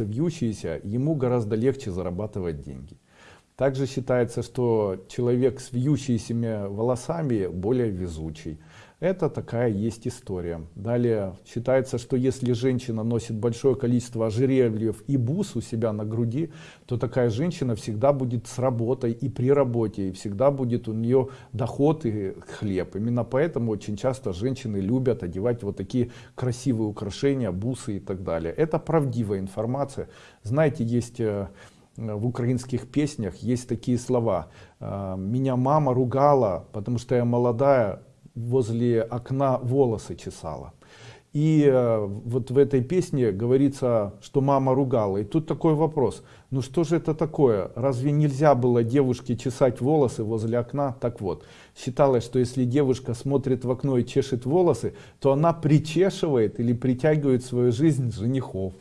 волосы вьющиеся, ему гораздо легче зарабатывать деньги. Также считается, что человек с вьющимися волосами более везучий. Это такая есть история. Далее считается, что если женщина носит большое количество ожерельев и бус у себя на груди, то такая женщина всегда будет с работой и при работе, и всегда будет у нее доход и хлеб. Именно поэтому очень часто женщины любят одевать вот такие красивые украшения, бусы и так далее. Это правдивая информация. Знаете, есть э, в украинских песнях есть такие слова «Э, меня мама ругала потому что я молодая возле окна волосы чесала. И э, вот в этой песне говорится, что мама ругала. И тут такой вопрос, ну что же это такое? Разве нельзя было девушке чесать волосы возле окна? Так вот, считалось, что если девушка смотрит в окно и чешет волосы, то она причешивает или притягивает в свою жизнь женихов.